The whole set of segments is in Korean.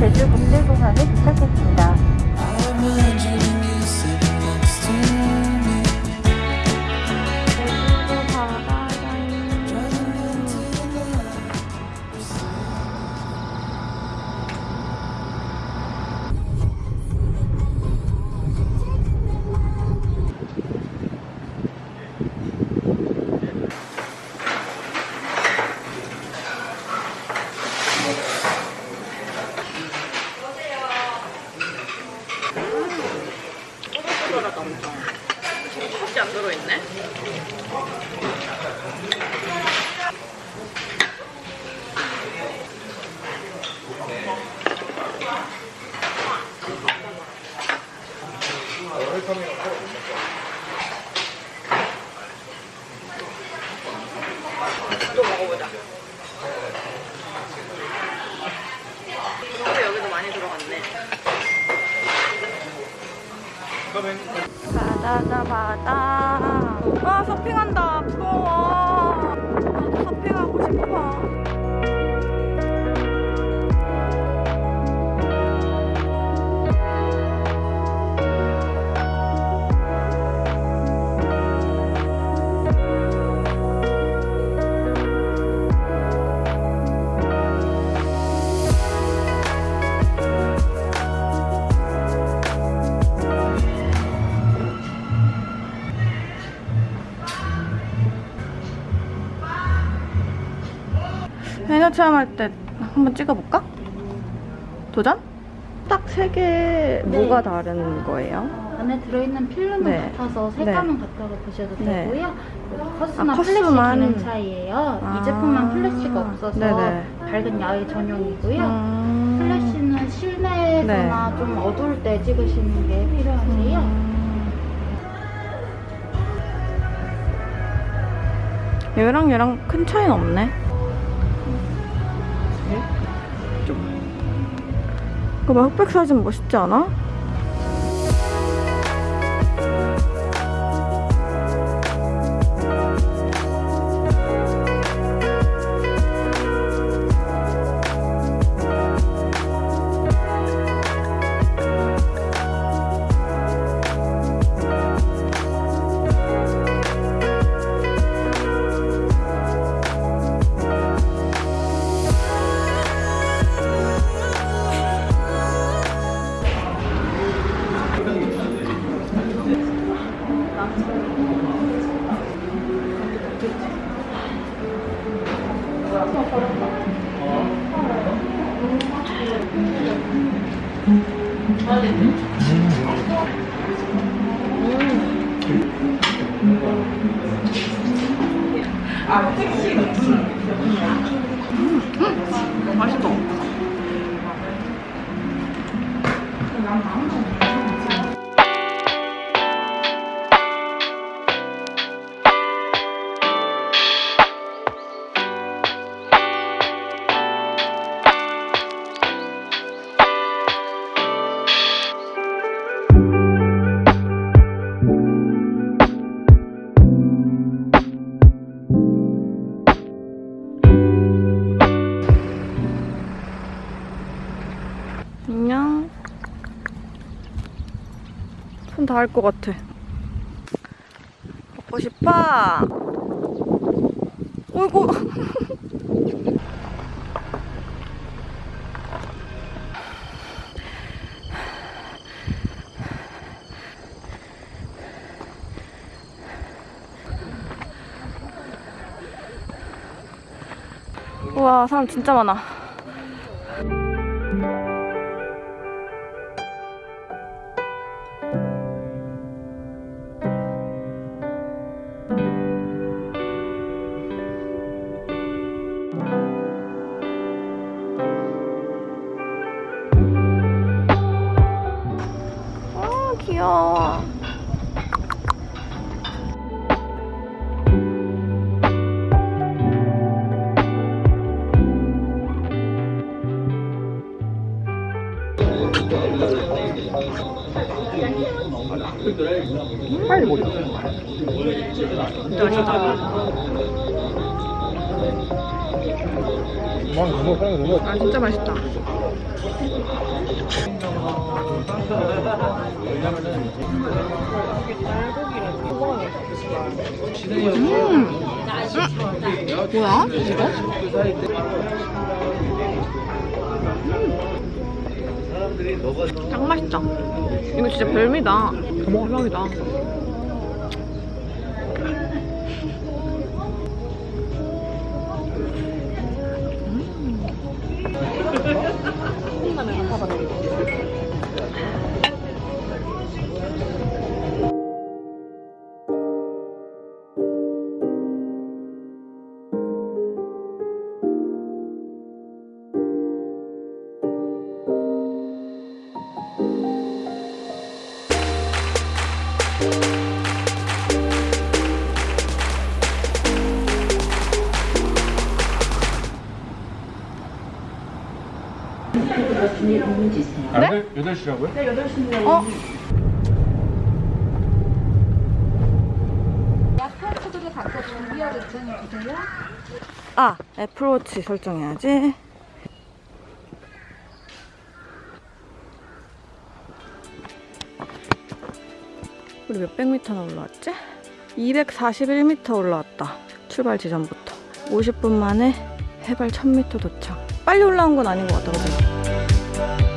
제주 국제공항에 도착했습니다. 혹시 안 들어있네? 또 먹어보자 또 여기도 많이 들어갔네 바다다 바다 와 서핑한다. 부러워 체험할 때 한번 찍어볼까? 도전? 딱 세개 뭐가 다른 거예요? 안에 들어있는 필름은 네. 같아서 색감은 같다고 보셔도 네. 되고요. 커스나 아, 플래시. 기능 차이예요. 아. 이 제품만 플래시가 없어서 네네. 밝은 야외 전용이고요. 음... 플래시는 실내에서나 좀 어두울 때 찍으시는 게 필요하세요. 음... 얘랑 얘랑 큰 차이는 없네. 그봐 흑백 사진 멋있지 않아? 맛있어 손 닿을 것 같아. 먹고 싶어. 어이구. 우와, 사람 진짜 많아. 아, 빨리 보자. 진짜 맛있다 아 진짜 맛있다. 음. 뭐야? 이거? 음. 짱 맛있다. 이거 진짜 별미다. 대박이다. 네? 8시라고요? 어? 약탈수들이 각각 준비하고 있잖아요. 주세요. 아, 애플워치 설정해야지. 우리 몇백 미터나 올라왔지? 241m 올라왔다. 출발 지점부터. 50분 만에 해발 1000m 도착. 빨리 올라온 건 아닌 것 같다, 그지? sun.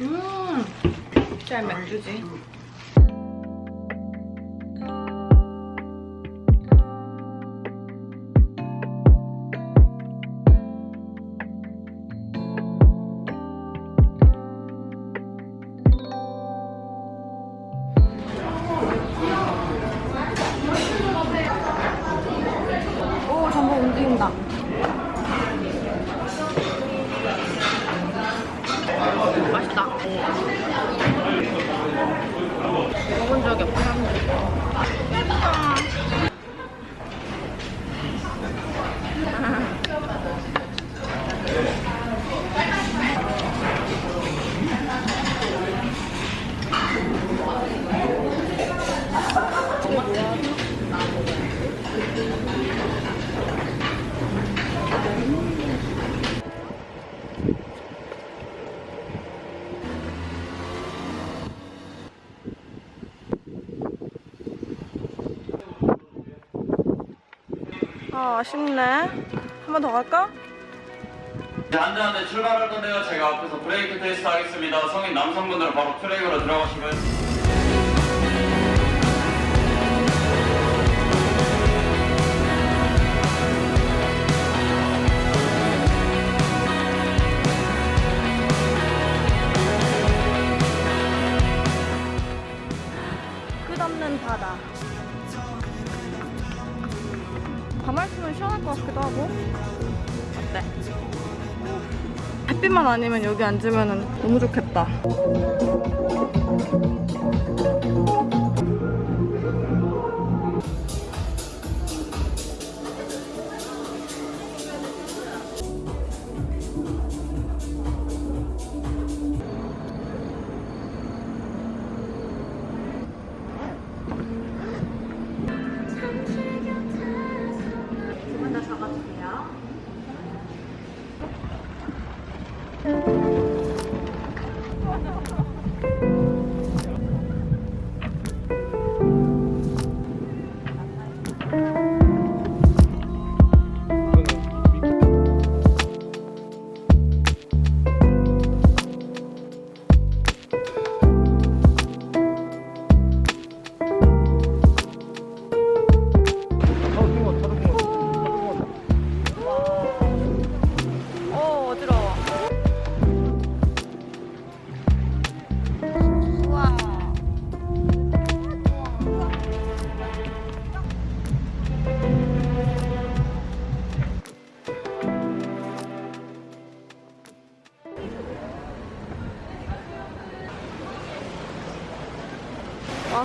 음, 잘 맥주지. 아, 아쉽네. 한 번 더 갈까? 한대 출발할 건데요. 제가 앞에서 브레이크 테스트 하겠습니다. 성인 남성분들은 바로 트랙으로 들어가시고 가만히 있으면 시원할 것 같기도 하고. 어때? 햇빛만 아니면 여기 앉으면 너무 좋겠다. 어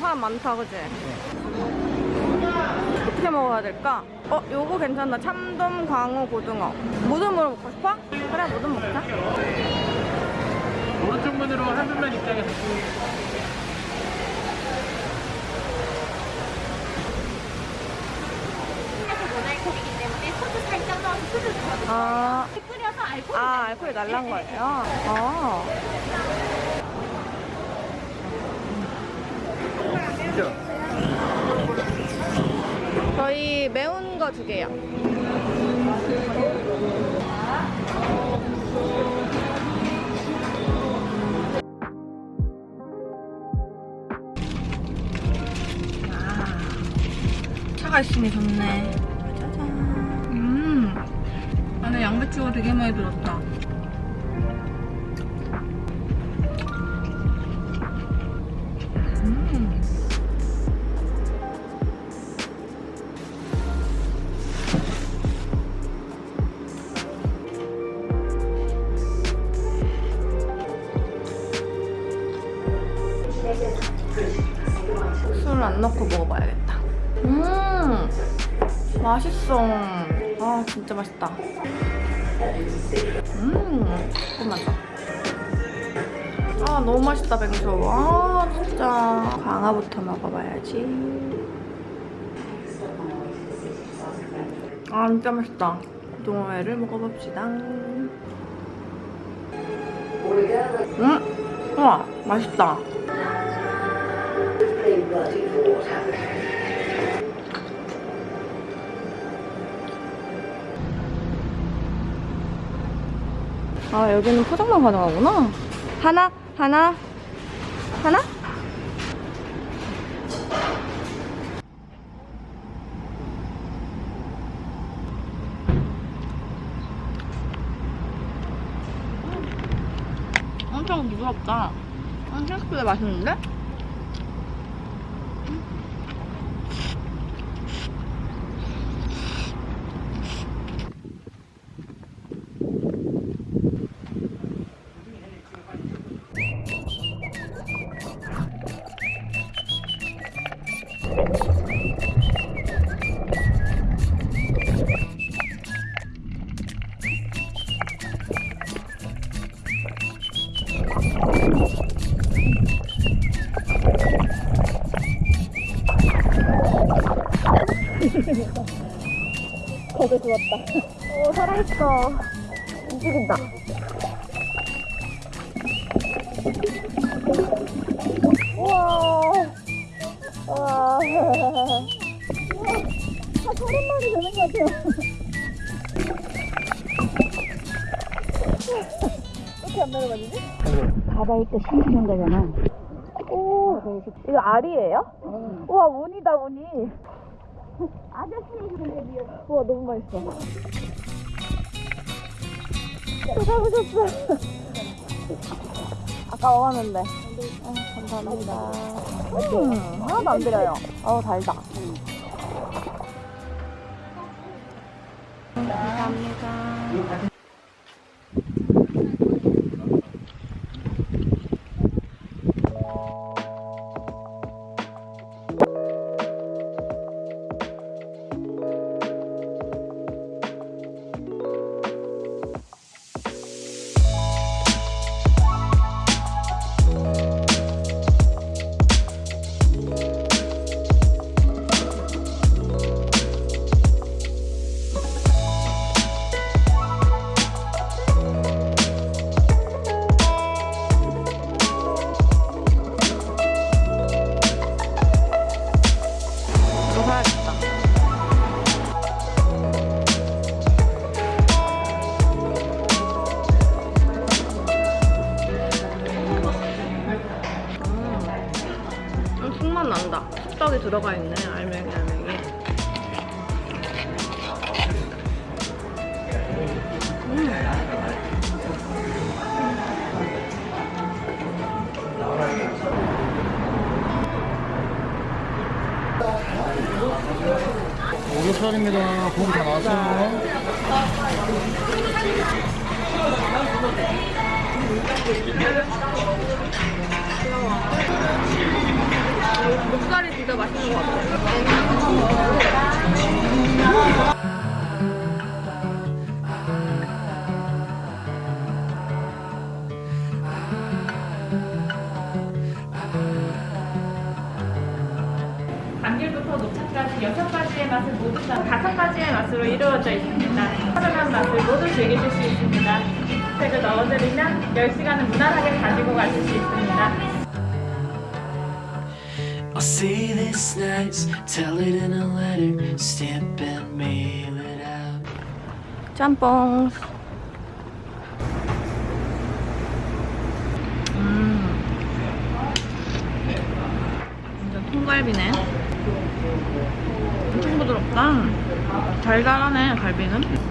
와 사람 많다 그지? 어떻게 먹어야 될까? 어 요거 괜찮다. 참돔 광어 고등어. 모듬으로 먹고 싶어? 그래 모듬 먹자. 오른쪽 문으로 한 분만 입장해서. 모나이콜이기 때문에 소주 살짝 넣어서 소주 아, 끓여서 알코올 아 알코올이 날란 거예요? 아 저희 매운 거 두 개요. 아, 차가 있으니 좋네. 짜잔. 음 안에 양배추가 되게 많이 들었다 맛있어. 아, 진짜 맛있다. 음, 조금만 더. 아, 너무 맛있다, 뱅소. 아, 진짜. 광어부터 먹어봐야지. 아, 진짜 맛있다. 동어회를 먹어봅시다. 음, 우와, 맛있다. 아 여기는 포장만 가능하구나. 하나 하나 하나? 엄청 부드럽다 생각보다 맛있는데? 거기 죽었다. 오, 살아있어. 움직인다. 우와. 우와. 한 서른 마리 되는 것 같아요. 어떻게 안 내려가지지? 바다에 또 심기는 거잖아. 오, 이거 알이에요? 우와, 운이다, 운이. 아저씨 근데 미역. 우와, 너무 맛있어. 또 잡으셨어. 아까 먹었는데. 아, 감사합니다. 음, 하나도 안 드려요. 어우, 달다. 감사합니다. 난다. 쑥떡이 들어가 있네. 알맹이 알맹이. 오겹살입니다. 고기 다 나왔어요. 목살이 진짜 맛있는 것 같아. 감귤부터 녹차까지 여섯 가지의 맛을 모두 다 다섯 가지의 맛으로 이루어져 있습니다. 편안한 맛을 모두 즐기실 수 있습니다. 팩을 넣어드리면 10시간은 무난하게 가지고 가실 수 있습니다. Say this nice, tell it in a letter, stamp and mail it out. 짬뽕. 음. 완전 통갈비네. 엄청 부드럽다. 달달하네, 갈비는.